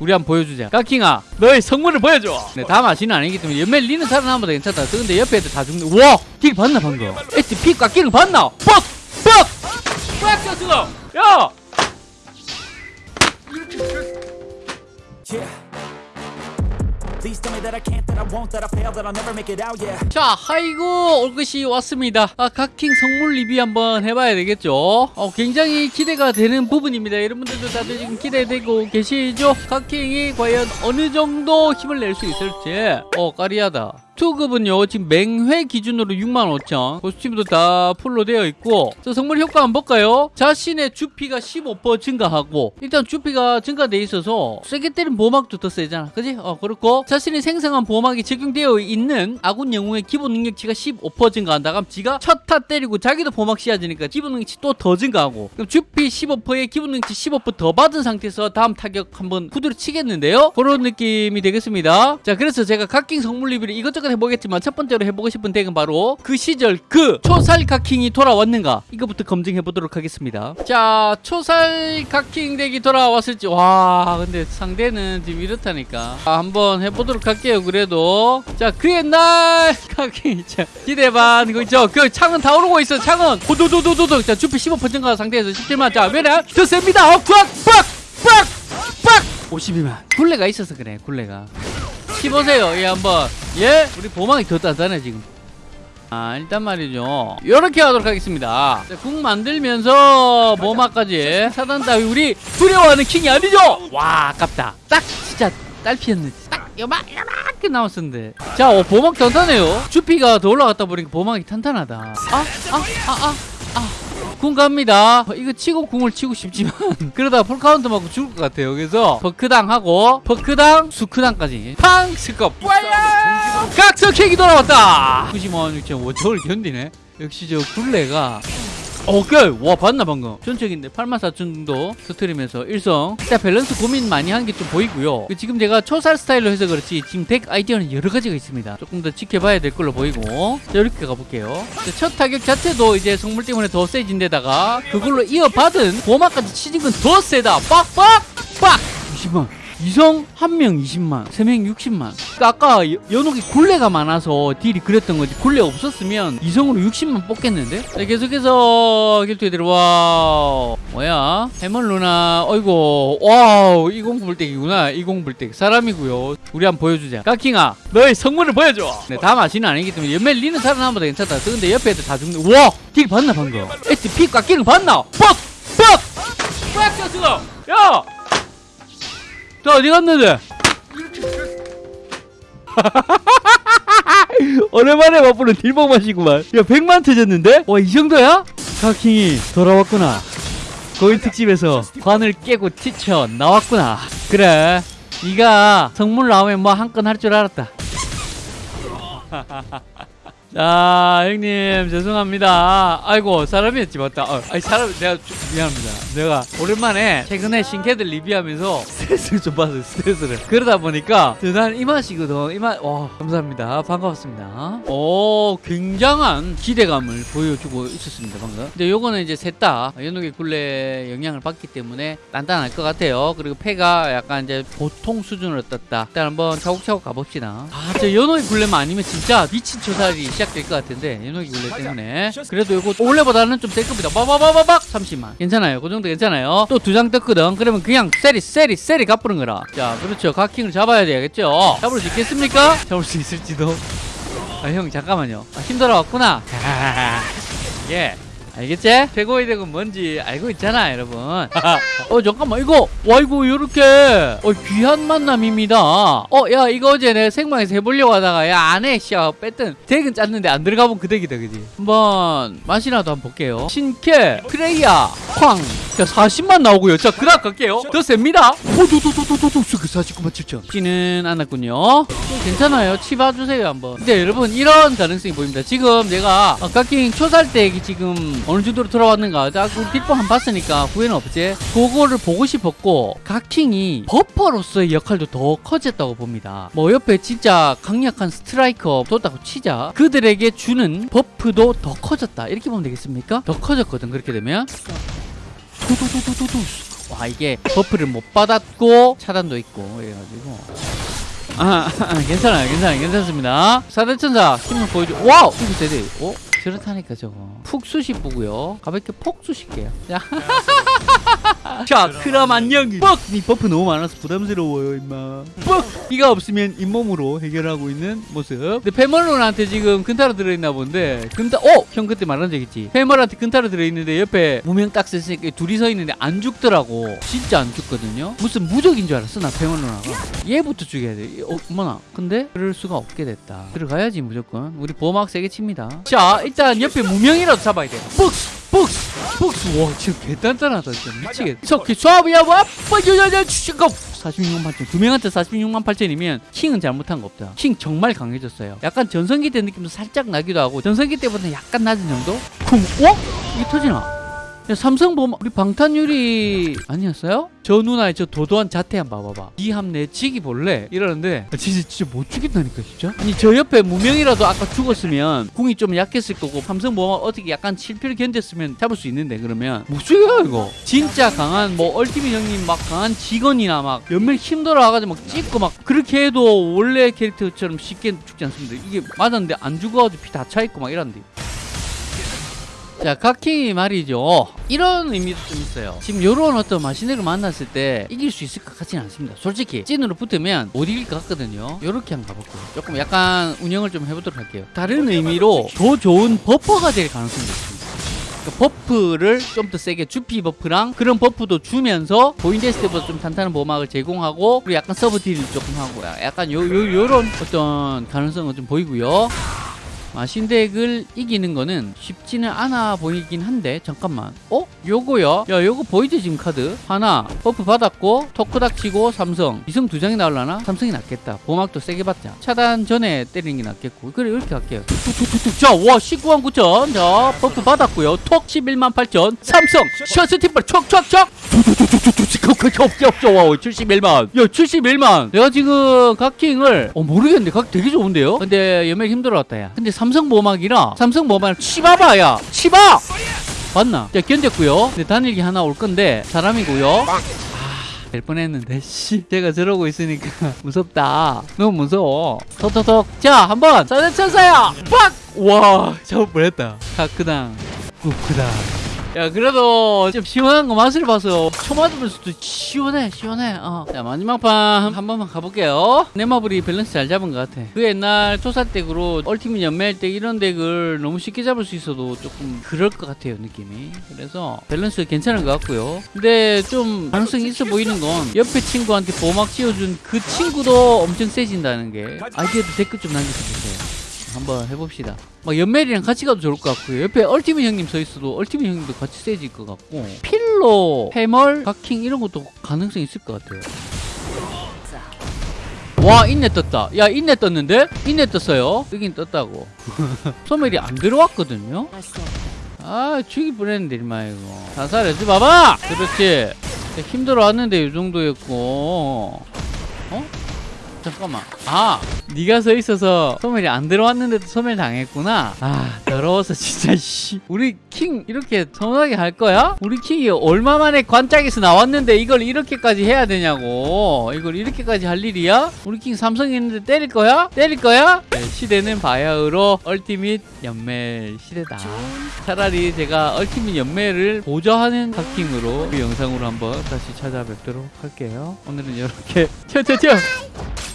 우리 한번 보여주자 까킹아 너의 성물을 보여줘 네, 다 마시는 아니기 때문에 연멜 리는 살아남아도 괜찮다 근데 옆에 애들 다 죽는 우와 딜 봤나 방금 에티 피 깎이는 거 봤나 뻑! 뻑! 뻑! 쳤어 야! 자, 하이고 올 것이 왔습니다. 아, 각킹 성물 리뷰 한번 해봐야 되겠죠? 어, 굉장히 기대가 되는 부분입니다. 여러분들도 다들 지금 기대되고 계시죠? 각킹이 과연 어느 정도 힘을 낼 수 있을지. 어, 까리하다. 투급은요 지금 맹회 기준으로 65,000 코스튬도 다 풀로 되어 있고. 저 성물 효과 한번 볼까요? 자신의 주피가 15% 증가하고 일단 주피가 증가돼 있어서 세게 때린 보호막도 더 세잖아. 그지? 어 그렇고. 자신이 생성한 보호막이 적용되어 있는 아군 영웅의 기본 능력치가 15% 증가한다. 그럼 지가 첫 타 때리고 자기도 보호막 씌워지니까 기본 능력치 또 더 증가하고. 그럼 주피 15%에 기본 능력치 15%더 받은 상태에서 다음 타격 한번 후드로 치겠는데요? 그런 느낌이 되겠습니다. 자 그래서 제가 각킹 성물 리뷰를 이것저것 해보겠지만 첫 번째로 해보고 싶은 덱은 바로 그 시절 그 초살 각킹이 돌아왔는가? 이거부터 검증해 보도록 하겠습니다. 자 초살 각킹 덱이 돌아왔을지. 와 근데 상대는 지금 이렇다니까. 아, 한번 해보도록 할게요 그래도. 자 그 옛날! 각킹 자 기대 반. 이거 있죠 그 창은 다 오르고 있어 창은. 호도도도도도. 자 주피 15% 증가 상태에서 17만. 자 왜냐 더 셉니다. 어, 빡빡빡 빡. 52만. 굴레가 있어서 그래 굴레가 씹으세요 얘 한번. 예? 우리 보망이 더 단단해 지금. 아 일단 말이죠. 이렇게 하도록 하겠습니다. 자, 국 만들면서 보막까지. 차단 따위 우리 두려워하는 킹이 아니죠? 와 아깝다. 딱 진짜 딸피였는데 딱 요만 요만하게 나왔었는데. 자 어, 보막 단단해요. 주피가 더 올라갔다 보니까 보막이 탄탄하다. 아 아 아아 아, 궁 갑니다. 어, 이거 치고 궁을 치고 싶지만 그러다가 풀카운트 맞고 죽을 것 같아요. 그래서 버크당 하고 버크당 수크당까지 팡 스컵 각성킥이 돌아왔다. 95만 6천 5저를 견디네. 역시 저 굴레가 오케이. 와 봤나 방금? 전적인데 8만 4천 정도 터트리면서 일성. 일단 밸런스 고민 많이 한 게 좀 보이고요. 그 지금 제가 초살 스타일로 해서 그렇지 지금 덱 아이디어는 여러 가지가 있습니다. 조금 더 지켜봐야 될 걸로 보이고. 자, 이렇게 가볼게요. 자, 첫 타격 자체도 이제 성물 때문에 더 세진 데다가 그걸로 이어받은 보마까지 치진 건더 세다. 빡빡! 빡! 20만 이성 한 명 20만, 세명 60만. 그러니까 아까 여- 연옥이 굴레가 많아서 딜이 그랬던 거지. 굴레 없었으면 이성으로 60만 뽑겠는데? 자, 계속해서 길투에 들어와. 뭐야? 해멀 누나. 어이구. 와우. 20 불떼기구나. 20 불떼기. 사람이고요. 우리 한번 보여주자. 까킹아, 너의 성물을 보여줘. 네, 다 마시는 아니기 때문에 연멜 리는 살아남아도 괜찮다. 근데 옆에 애들 다 죽는. 우와! 딜 봤나 방금? 피 깎이는 거 봤나? 뻑! 뻑! 뻑! 쳤어! 야! 자 어디 갔는데? 오랜만에 맛보는 딜봉 맛이구만 야 100만 터졌는데? 와 이 정도야? 카킹이 돌아왔구나 고인 특집에서 관을 깨고 티쳐 나왔구나 그래 네가 성물 나오면 뭐 한 건 할 줄 알았다 자 형님 죄송합니다. 아이고 사람이었지 맞다. 어, 아니 사람 내가 좀 미안합니다. 내가 오랜만에 최근에 신캐들 리뷰하면서 스트레스를 좀 받았어요 스트레스를. 그러다 보니까 난 이 맛이거든. 이 맛 와 감사합니다. 반갑습니다. 오 굉장한 기대감을 보여주고 있었습니다 방금. 근데 요거는 이제 셋다 연옥의 굴레 영향을 받기 때문에 단단할 것 같아요. 그리고 폐가 약간 이제 보통 수준으로 떴다. 일단 한번 차곡차곡 가봅시다. 아저 연옥의 굴레만 아니면 진짜 미친 초살이 시작될 것 같은데 연옥의 굴레 때문에. 그래도 이거 원래보다는 좀 될 겁니다. 빠바바바박! 30만. 괜찮아요. 그 정도 괜찮아요. 또 두 장 떴거든. 그러면 그냥 세리 세리 세리 갚는 거라. 자 그렇죠. 각킹을 잡아야 되겠죠. 잡을 수 있겠습니까? 잡을 수 있을지도. 아 형 잠깐만요. 아, 힘들어 왔구나. 예 알겠지? 최고의 덱은 뭔지 알고 있잖아 여러분 어 잠깐만 이거 와 이거 요렇게 어 귀한 만남입니다 어 야 이거 어제 내가 생방에서 해보려고 하다가 야 안해 씨야 뺐던 덱은 짰는데 안 들어가 본 그 덱이다 그지 한번 맛이라도 한번 볼게요 신캐 프레이야 쾅 자 40만 나오고요 자 그다음 갈게요 더 셉니다 오 도도도도도도 그 49만 7천 치는 않았군요 좀 괜찮아요 치 봐주세요 한번 근데 여러분 이런 가능성이 보입니다 지금 내가 어, 깎인 초살 덱이 지금 어느 정도로 들어왔는가. 자 우리 뒷봉 한번 봤으니까 후회는 없지. 그거를 보고 싶었고 각킹이 버퍼로서의 역할도 더 커졌다고 봅니다. 뭐 옆에 진짜 강력한 스트라이커 뒀다고 치자. 그들에게 주는 버프도 더 커졌다. 이렇게 보면 되겠습니까? 더 커졌거든 그렇게 되면. 와 이게 버프를 못 받았고 차단도 있고 이래가지고. 아, 아, 괜찮아요. 괜찮아요. 괜찮습니다. 사대천사 힘을 보여줘. 와우! 이거 되네. 어? 저렇다니까 저거. 푹 쑤시고요. 가볍게 폭 쑤실게요 자, 자 그럼 안녕. 뻑니 버프 너무 많아서 부담스러워요 임마. 뻑! 이가 없으면 잇몸으로 해결하고 있는 모습. 근데 페멀론한테 지금 근타로 들어있나 본데 근타 어! 형 그때 말한 적 있지? 페멀한테 근타로 들어있는데 옆에 무명 딱 쓰니까 둘이 서 있는데 안 죽더라고. 진짜 안 죽거든요? 무슨 무적인 줄 알았어 나 페멀론아가 얘부터 죽여야 돼. 어, 어머나. 근데 그럴 수가 없게 됐다. 들어가야지 무조건. 우리 보호막 세게 칩니다. 자 일단 옆에 무명이라도 잡아야 돼. 뻑 스 뻑스 뻑스 와 진짜 개단단하다 진짜 미치겠다 석기 수압이야 뭐 빠져야야 주식업 46만 8천 두 명한테 46만 8천이면 킹은 잘못한 거 없다 킹 정말 강해졌어요 약간 전성기 때 느낌도 살짝 나기도 하고 전성기 때보다 약간 낮은 정도? 쿵 어? 이게 터지나? 야, 삼성 보면 우리 방탄유리 아니었어요? 저 누나의 저 도도한 자태 한번 봐봐봐. 이함 내 지기 볼래? 이러는데 아, 진짜 진짜 못 죽겠다니까 진짜? 아니 저 옆에 무명이라도 아까 죽었으면 궁이 좀 약했을 거고 삼성 보면 어떻게 약간 실패를 견뎠으면 잡을 수 있는데 그러면. 못 죽여요 이거. 진짜 강한 뭐 얼티밋 형님 막 강한 직원이나 막 연말 힘들어 와가지고 막 찍고 막 그렇게 해도 원래 캐릭터처럼 쉽게 죽지 않습니다. 이게 맞았는데 안 죽어가지고 피 다 차있고 막 이런데 자, 각킹이 말이죠. 이런 의미도 좀 있어요. 지금 요런 어떤 마시네를 만났을 때 이길 수 있을 것 같지는 않습니다. 솔직히 찐으로 붙으면 못 이길 것 같거든요. 요렇게 한번 가볼게요. 조금 약간 운영을 좀 해보도록 할게요. 다른 의미로 더 좋은 버퍼가 될 가능성도 있습니다. 그 버프를 좀 더 세게 주피 버프랑 그런 버프도 주면서 보인데스 때보다 좀 탄탄한 보막을 제공하고 그리고 약간 서브 딜을 조금 하고 약간 요, 요, 요런 어떤 가능성은 좀 보이고요. 마신덱을 이기는 거는 쉽지는 않아 보이긴 한데 잠깐만. 어? 요거요? 야 요거 보이지 지금 카드? 하나 버프 받았고 토크닥 치고 삼성. 이성 두 장이 나올라나? 삼성이 낫겠다. 보막도 세게 받자. 차단 전에 때리는 게 낫겠고. 그래 이렇게 툭툭툭툭. 자와 19만 9천. 자 버프 받았고요. 톡 11만 8천. 삼성 셔츠 팀벌 촉촉촉. 없죠 없죠. 와 71만. 야 71만. 내가 지금 각 킹을 어 모르겠는데 각 되게 좋은데요? 근데 연맥 힘들어왔다 야. 근데 삼성 보막이라 삼성 보막 치봐봐 야 치봐! 맞나? 자 견뎠고요. 근데 단일기 하나 올 건데 사람이고요. 될 뻔했는데 씨. 제가 저러고 있으니까 무섭다. 너무 무서워. 톡톡톡. 자 한번 사대 천사야! 빡 와 잡을 뻔했다. 카크당. 쿠크당 야 그래도 좀 시원한 거 맛을 봐서 쳐 맞으면서도 시원해 시원해. 어. 자 마지막 판 한 번만 가볼게요. 넷마블이 밸런스 잘 잡은 것 같아. 그 옛날 토사덱으로 ultimate 연매할 때 이런 덱을 너무 쉽게 잡을 수 있어도 조금 그럴 것 같아요 느낌이. 그래서 밸런스 괜찮은 것 같고요. 근데 좀 가능성이 있어 보이는 건 옆에 친구한테 보막 씌워준 그 친구도 엄청 세진다는 게 아이디어도 댓글 좀 남겨주세요 한번 해봅시다. 막 연멜이랑 같이 가도 좋을 것 같고요. 옆에 얼티밋 형님 서 있어도 얼티밋 형님도 같이 세질 것 같고 필로, 해멀, 가킹 이런 것도 가능성 있을 것 같아요. 와 인내 떴다. 야 인내 떴는데? 인내 떴어요. 뜨긴 떴다고. 소멸이 안 들어왔거든요. 아 죽일 뻔했는데 일마 이거. 자살해지 봐봐. 그렇지. 힘들어 왔는데 이 정도였고. 어? 잠깐만. 아, 네가 서 있어서 소멸이 안 들어왔는데도 소멸 당했구나. 아, 더러워서 진짜 씨. 우리 킹 이렇게 서운하게 할 거야? 우리 킹이 얼마 만에 관짝에서 나왔는데 이걸 이렇게까지 해야 되냐고. 이걸 이렇게까지 할 일이야? 우리 킹 삼성 있는데 때릴 거야? 때릴 거야? 네, 시대는 바야흐로 얼티밋 연멜 시대다. 차라리 제가 얼티밋 연멜을 보좌하는 핫킹으로 그 영상으로 한번 다시 찾아뵙도록 할게요. 오늘은 이렇게 튀어 튀어 튀어